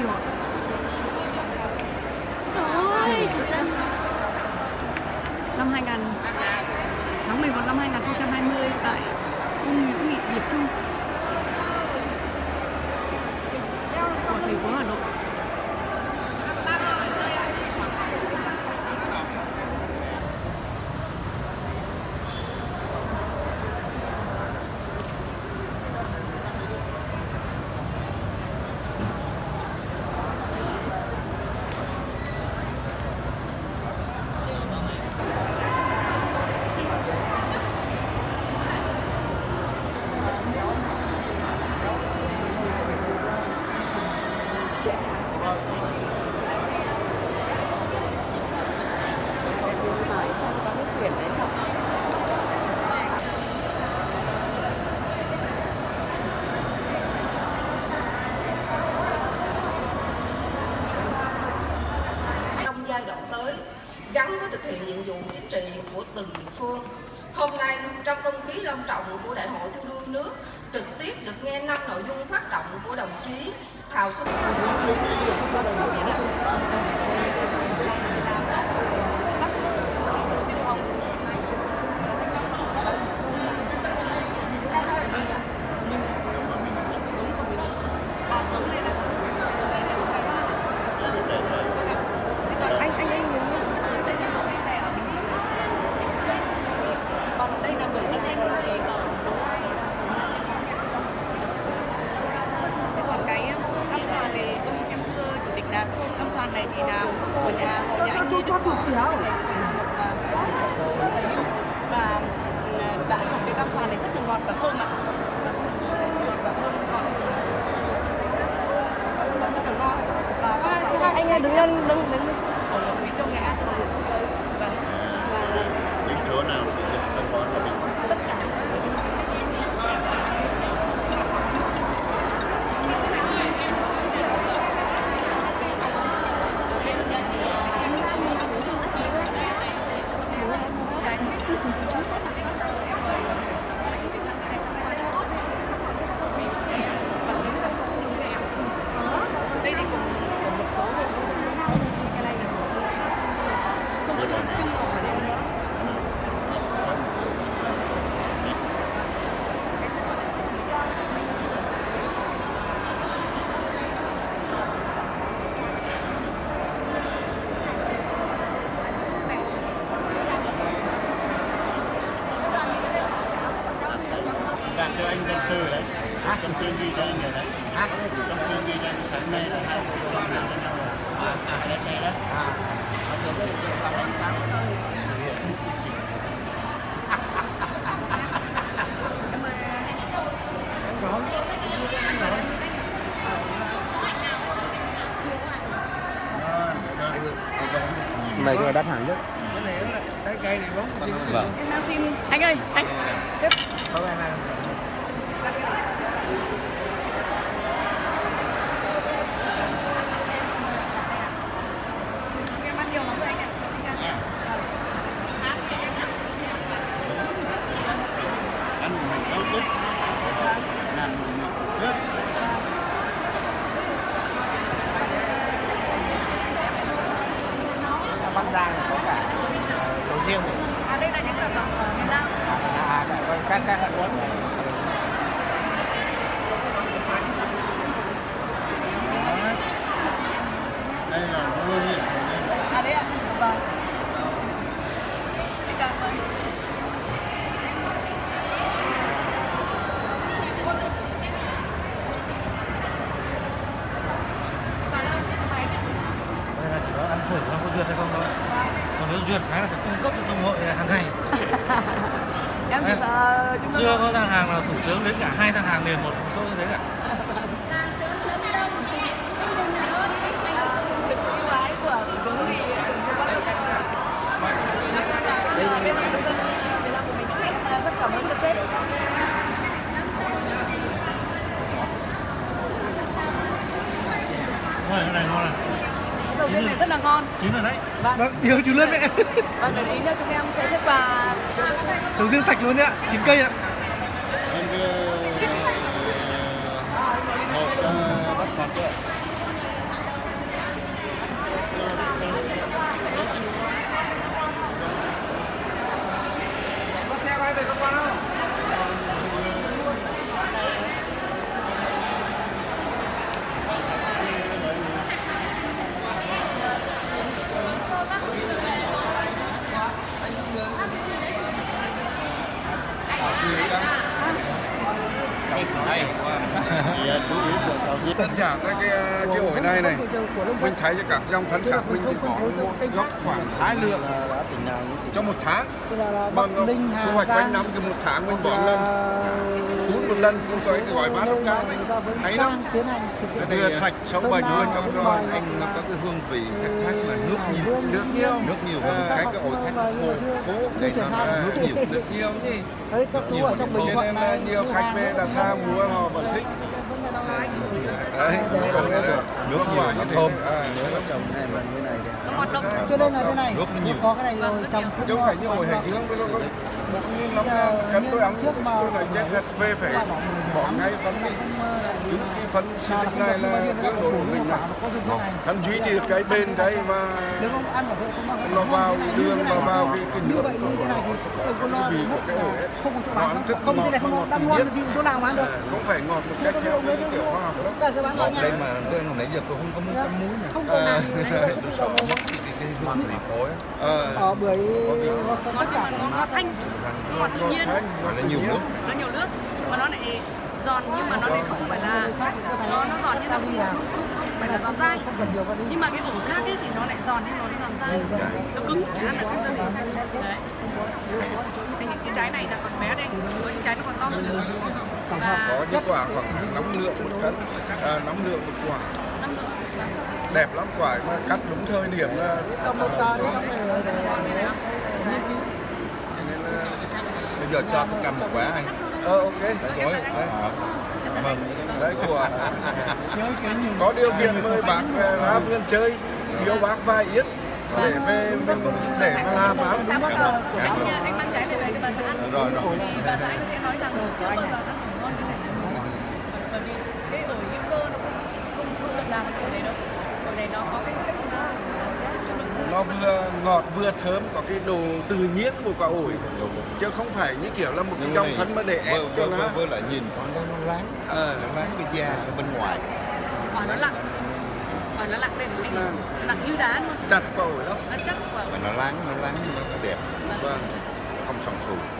定了。Khí long trọng của Đại hội thi đua nước, trực tiếp được nghe năm nội dung phát động của đồng chí Thào Xuân. anh anh anh nhớ đây là sầu riêng này ở Bình Phước còn đây là bưởi da xanh thì ở Đồng Nai thế còn cái cam sàn này vâng em thưa chủ tịch là cam sàn này thì là của nhà hội nhà anh cho thủ kiểu và đã trồng cái cam xoàn này rất là ngọt và thơm ạ và thơm ngọt và rất là ngon và anh em đứng lên đứng đứng ở Quý Châu Nghệ An rồi vâng và những chỗ nào sử dụng phân bón của mình tất cả những cái sản phẩm đây thì cũng của một số hộ cái này là không có trồng trưng ngọt ở đây nữa bạn cho anh dân tư đấy trong xương ghi cho anh rồi đấy trong xương ghi cho anh sáng nay là hai triệu đồng nào cho nhau là lái xe đấy Mấy cái đắt hàng nhất. cái này là cái cây này bóng. Vâng. em đang xin. Anh ơi anh. Xếp Giang có cả sầu riêng này. à đây là những sản phẩm ở miền Nam à, à, à, vâng, các các sản phẩm này đó. đây là ngôi miệng của à đấy ạ. Vâng. Cảm ơn. Thử không có duyệt hay không thôi. Còn nếu duyệt cái là phải cung cấp cho trong hội hàng ngày em thì Em sợ chưa có gian hàng nào thủ tướng đến cả hai gian hàng liền một chỗ như thế cả được sự ưu ái của thủ tướng thì cũng có được cái đây là bên trung tâm Việt Nam của mình À, rất cảm ơn các sếp Ôi, cái này ngon này sầu riêng ngon chín rồi đấy. Vâng. Vâng điều chú lớn mẹ vâng để ý nữa chúng em sẽ xếp và sầu riêng sạch luôn đấy ạ chín cây ạ. Em đưa một cho bắt mặt đấy có xe quay về cơ quan không thì à, chú ý các cái cái ổi này này. Mình thấy cho các dòng phân khác mình chỉ bỏ một gốc khoảng hai lượng trong một tháng. Nó thu hoạch quanh năm cái một tháng mình bỏ lần một lần phun tới cái gói bát lúc cao ấy hay lắm vừa sạch sống La, luôn cho nó anh nó có cái hương vị khác khác mà nước nhiều. Nước nhiều. Nước nhiều hơn cái cái ổi khác khô khô để Chưa nó nước nhiều. Nước nhiều gì Đấy, các chú ở trong Bình cho Thuận này, nhiều khách về là tha nhiều mua họ vẫn thích. Đấy nước nhiều nó thơm. Trồng này mà như này cho nên là thế này Nước nó nhiều. có cái này rồi trồng chứ không phải như ổi hải dương nó bốn năm cân tôi ăn tôi thấy chết thật về phải bỏ ngay phân đi. cứ cái phân xịt này là cái đồ của mình là hắn duy trì được cái bền cái mà nếu không ăn mà không không nó vào đường và vào cái cái nước này thì cái con vị của cái ổi ấy. không có chỗ Nó bán ăn rất không ngọt, này không thì chỗ nào được. À, không phải ngọt một cách theo cái kiểu khoa học bán ngọt đây mà tôi hồi nãy giờ tôi không có muốn cắm muối nè. Không có À. nào hương vị cối. Ờ, bưởi ngon nhưng mà nó ngọt thanh. Nó ngọt tự nhiên mà nó nhiều nước. Nó nhiều nước mà nó lại giòn nhưng mà nó lại không phải là nó nó giòn như là không, không, không, không phải là giòn dai. Nhưng mà cái ổ khác ấy thì nó lại giòn nhưng nó lại giòn dai. Nó cứng chả ăn được cái gì. Đấy. Thì cái trái này là còn bé đây với cái trái nó còn to hơn nữa. Và có những quả khoảng 5 lượng một cân. À, 5 lượng một quả đẹp lắm quả mà cắt đúng thời điểm là cầm một cái xong rồi cho nên là bây giờ cho tôi cầm một quả anh. Ờ ok. Đấy rồi đấy cảm ơn. Đấy của có điều kiện mời bác ra vườn chơi. Yêu bác vài yết để về mình để mà làm Cảm giờ ơn, cảm anh, mang trái này về cho bà xã ăn. Rồi, rồi. thì bà xã anh sẽ nói rằng chưa bao giờ ăn ngon như này. Bởi vì cái ổi hữu cơ nó không không đà bằng ổi này đâu này nó có cái chất nó nó vừa ngọt vừa thơm có cái đồ tự nhiên của quả ổi. Chứ không phải như kiểu là một cái này phấn mà để ép cho nó. với lại nhìn con đó nó láng Ờ. nó láng cái da ở bên ngoài. Ổi nó lặng ổi nó lặng đây anh Lặng. lặng như đá luôn. Chặt quả ổi lắm. Nó chắc quả. Mà nó láng nó láng nó, nó đẹp. Vâng. Không sần sùi